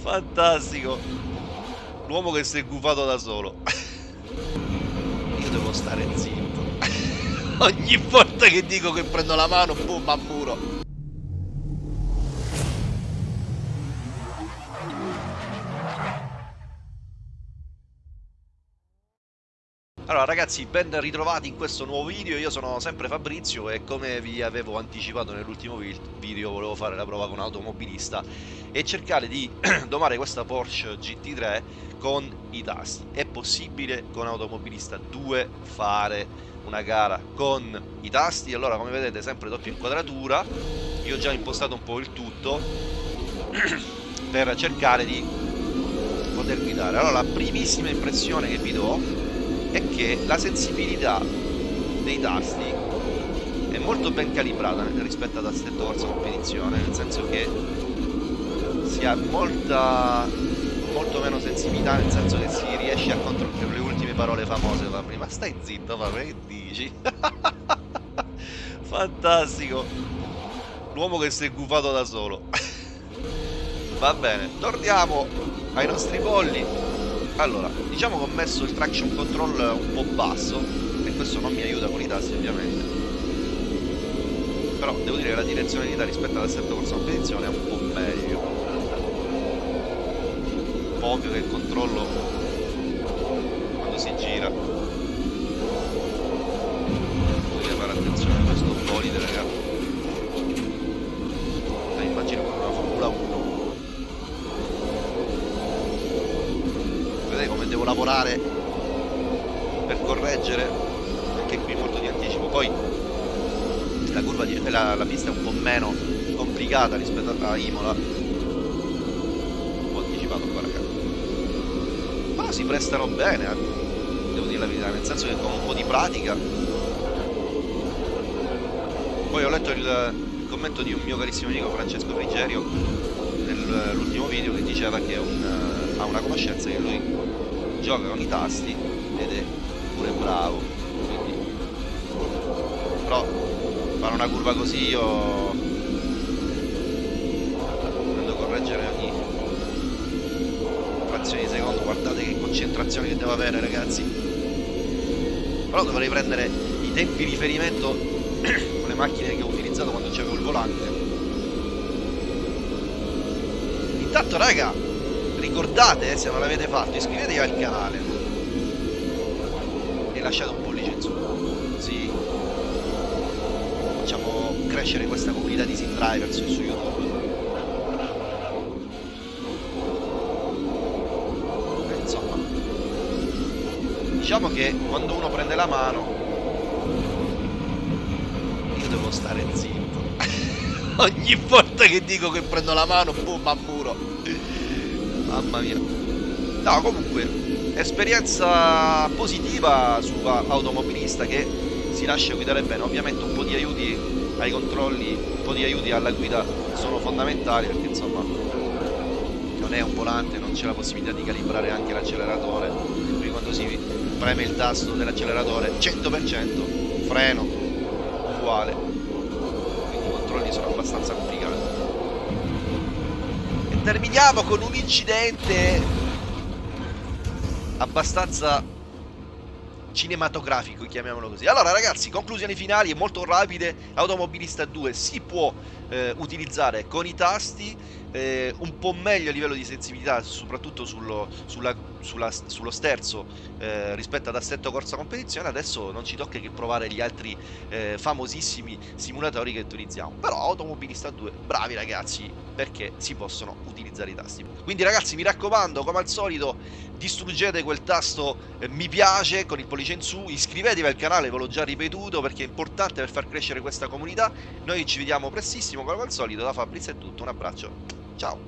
Fantastico. L'uomo che si è gufato da solo. Io devo stare zitto. Ogni volta che dico che prendo la mano, boom, a muro. Allora ragazzi, ben ritrovati in questo nuovo video, io sono sempre Fabrizio e come vi avevo anticipato nell'ultimo video volevo fare la prova con un automobilista e cercare di domare questa Porsche GT3 con i tasti. È possibile con automobilista 2 fare una gara con i tasti? Allora come vedete sempre doppia inquadratura, io ho già impostato un po' il tutto per cercare di poter guidare. Allora la primissima impressione che vi do è che la sensibilità dei tasti è molto ben calibrata rispetto ad assetto corsa competizione, nel senso che si ha molta molto meno sensibilità, nel senso che si riesce a controllare le ultime parole famose fa prima. Stai zitto, ma che dici? Fantastico! L'uomo che si è gufato da solo. Va bene, torniamo ai nostri polli allora, diciamo che ho messo il traction control un po' basso e questo non mi aiuta con i tasti ovviamente. Però devo dire che la direzionalità rispetto all'assetto corsa competizione è un po' meglio. Un po' ovvio che il controllo quando si gira bisogna fare attenzione a questo bolide ragazzi. Immagino come una Formula 1 devo lavorare per correggere anche qui molto di anticipo. Poi la curva di, la, la pista è un po' meno complicata rispetto a Imola. Un po' anticipato qua ragazzi ma si prestano bene eh. devo dire la verità nel senso che con un po' di pratica. Poi ho letto il, il commento di un mio carissimo amico Francesco Frigerio nell'ultimo video che diceva che un, ha una conoscenza che lui gioca con i tasti ed è pure bravo quindi. Però fare una curva così io dovendo correggere ogni frazione di secondo. Guardate che concentrazione che devo avere ragazzi. Però dovrei prendere i tempi di riferimento con le macchine che ho utilizzato quando c'avevo il volante. Intanto raga ricordate eh, se non l'avete fatto iscrivetevi al canale. E lasciate un pollice in su. Così facciamo crescere questa comunità di sim drivers su youtube. E insomma. Diciamo che quando uno prende la mano io devo stare zitto. Ogni volta che dico che prendo la mano boom a muro Mamma mia. No, comunque, esperienza positiva su automobilista che si lascia guidare bene. Ovviamente un po' di aiuti ai controlli, un po' di aiuti alla guida sono fondamentali perché insomma non è un volante, non c'è la possibilità di calibrare anche l'acceleratore. Quindi quando si preme il tasto dell'acceleratore 100% freno uguale. Quindi i controlli sono abbastanza complicati terminiamo con un incidente abbastanza cinematografico, chiamiamolo così. Allora ragazzi, conclusioni finali molto rapide. Automobilista 2 si può eh, utilizzare con i tasti, eh, un po' meglio a livello di sensibilità, soprattutto sullo, sulla, sulla, sullo sterzo eh, rispetto ad assetto corsa competizione. Adesso non ci tocca che provare gli altri eh, famosissimi simulatori che utilizziamo. Però Automobilista 2, bravi ragazzi, perché si possono utilizzare i tasti. Quindi ragazzi, mi raccomando, come al solito, distruggete quel tasto eh, mi piace con il pollice in su, iscrivetevi al canale, ve l'ho già ripetuto perché è importante per far crescere questa comunità. Noi ci vediamo prestissimo come al solito, da Fabrizio è tutto, un abbraccio, Chao.